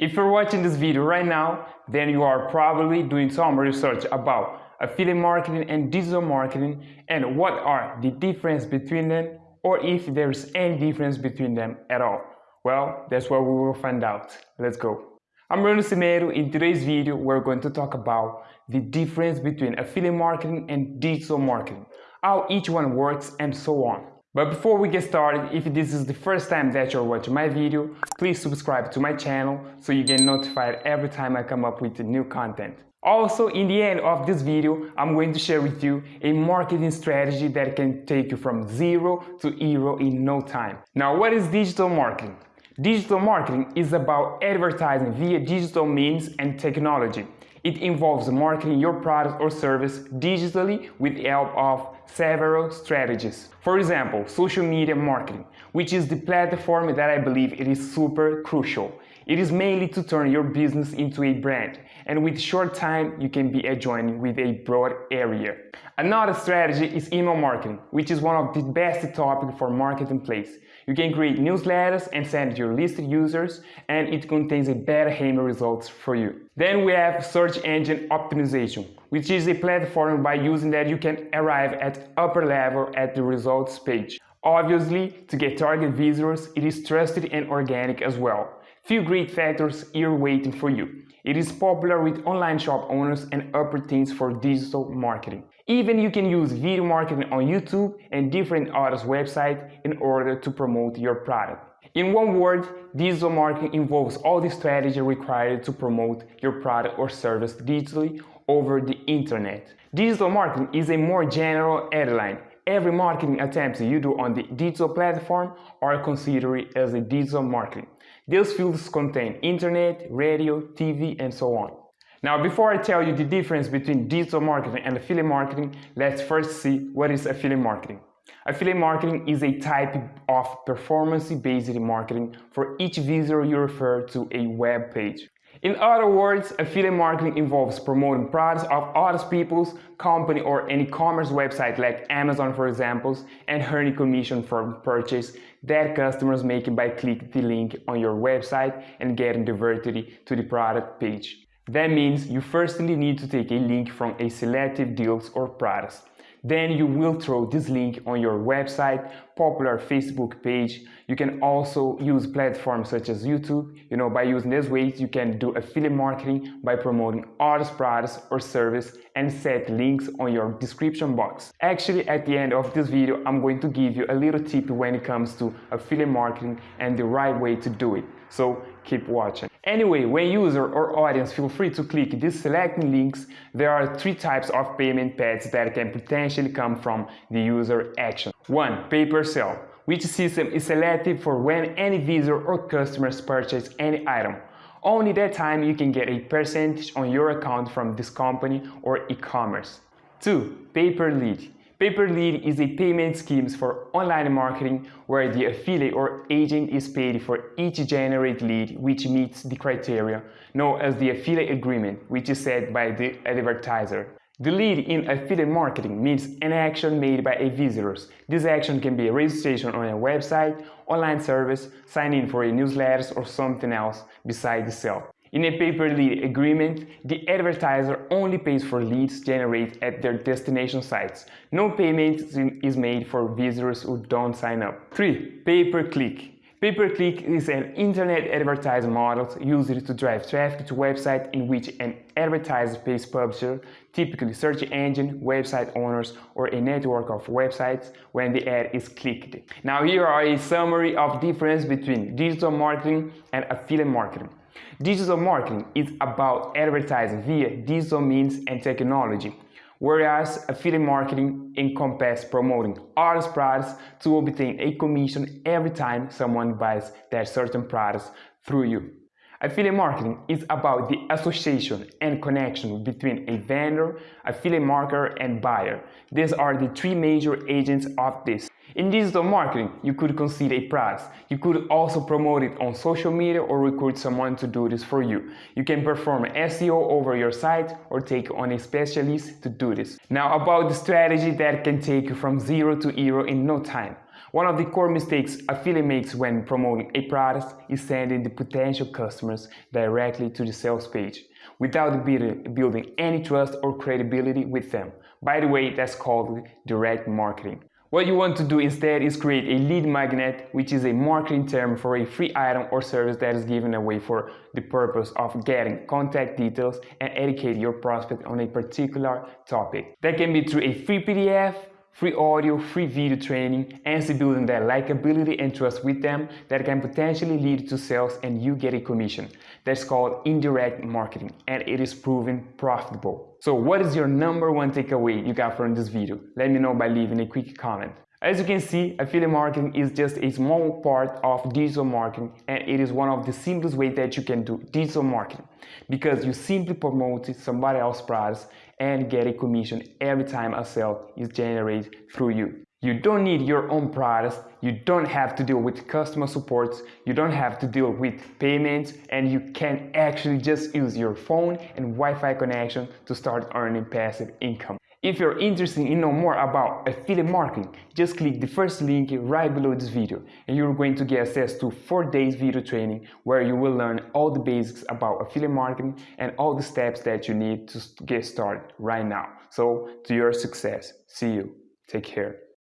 If you're watching this video right now, then you are probably doing some research about affiliate marketing and digital marketing and what are the difference between them or if there's any difference between them at all. Well, that's what we will find out. Let's go. I'm Bruno Cimeiro. In today's video, we're going to talk about the difference between affiliate marketing and digital marketing, how each one works and so on. But before we get started, if this is the first time that you're watching my video, please subscribe to my channel so you get notified every time I come up with new content. Also, in the end of this video, I'm going to share with you a marketing strategy that can take you from zero to hero in no time. Now, what is digital marketing? Digital marketing is about advertising via digital means and technology. It involves marketing your product or service digitally with the help of several strategies. For example, social media marketing, which is the platform that I believe it is super crucial. It is mainly to turn your business into a brand, and with short time, you can be adjoining with a broad area. Another strategy is email marketing, which is one of the best topics for marketplace. You can create newsletters and send your listed users, and it contains a better email results for you. Then we have search engine optimization, which is a platform by using that you can arrive at upper level at the results page. Obviously, to get target visitors, it is trusted and organic as well. Few great factors here waiting for you. It is popular with online shop owners and upper teams for digital marketing. Even you can use video marketing on YouTube and different others websites in order to promote your product. In one word, digital marketing involves all the strategy required to promote your product or service digitally over the internet. Digital marketing is a more general headline. Every marketing attempt you do on the digital platform are considered as a digital marketing. These fields contain internet, radio, TV, and so on. Now, before I tell you the difference between digital marketing and affiliate marketing, let's first see what is affiliate marketing. Affiliate marketing is a type of performance-based marketing for each visitor you refer to a web page. In other words, affiliate marketing involves promoting products of other people's company or an e-commerce website like Amazon for example and earning commission from purchase that customers make by clicking the link on your website and getting diverted to the product page. That means you firstly need to take a link from a selective deals or products. Then you will throw this link on your website, popular Facebook page. You can also use platforms such as YouTube. You know, by using these ways, you can do affiliate marketing by promoting other products or service and set links on your description box. Actually, at the end of this video, I'm going to give you a little tip when it comes to affiliate marketing and the right way to do it. So keep watching. Anyway, when user or audience feel free to click these selecting links, there are three types of payment paths that can potentially come from the user action. 1. Pay per sale, which system is selected for when any visitor or customers purchase any item. Only that time you can get a percentage on your account from this company or e-commerce. 2. Pay per lead Pay-per-lead is a payment scheme for online marketing where the affiliate or agent is paid for each generated lead which meets the criteria known as the affiliate agreement which is set by the advertiser. The lead in affiliate marketing means an action made by a visitor. This action can be a registration on a website, online service, sign in for a newsletter or something else besides the sale. In a pay-per-lead agreement, the advertiser only pays for leads generated at their destination sites. No payment is made for visitors who don't sign up. 3. Pay-per-click. Pay-per-click is an internet advertising model used to drive traffic to websites in which an advertiser pays publisher, typically search engine, website owners, or a network of websites when the ad is clicked. Now here are a summary of difference between digital marketing and affiliate marketing. Digital marketing is about advertising via digital means and technology, whereas affiliate marketing encompasses promoting other products to obtain a commission every time someone buys that certain products through you. Affiliate marketing is about the association and connection between a vendor, affiliate marketer, and buyer. These are the three major agents of this. In digital marketing, you could consider a price. You could also promote it on social media or recruit someone to do this for you. You can perform SEO over your site or take on a specialist to do this. Now about the strategy that can take you from zero to hero in no time. One of the core mistakes affiliate makes when promoting a product is sending the potential customers directly to the sales page without building any trust or credibility with them. By the way, that's called direct marketing. What you want to do instead is create a lead magnet, which is a marketing term for a free item or service that is given away for the purpose of getting contact details and educate your prospect on a particular topic. That can be through a free PDF, free audio, free video training, and building that likability and trust with them that can potentially lead to sales and you get a commission. That's called indirect marketing and it is proven profitable. So what is your number one takeaway you got from this video? Let me know by leaving a quick comment. As you can see, affiliate marketing is just a small part of digital marketing and it is one of the simplest ways that you can do digital marketing because you simply promote somebody else's products and get a commission every time a sale is generated through you. You don't need your own products, you don't have to deal with customer support, you don't have to deal with payments, and you can actually just use your phone and Wi-Fi connection to start earning passive income. If you're interested in know more about affiliate marketing, just click the first link right below this video and you're going to get access to 4 days video training where you will learn all the basics about affiliate marketing and all the steps that you need to get started right now. So to your success. See you. Take care.